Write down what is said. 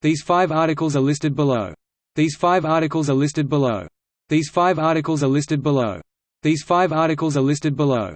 These five articles are listed below. These five articles are listed below. These five articles are listed below. These five articles are listed below.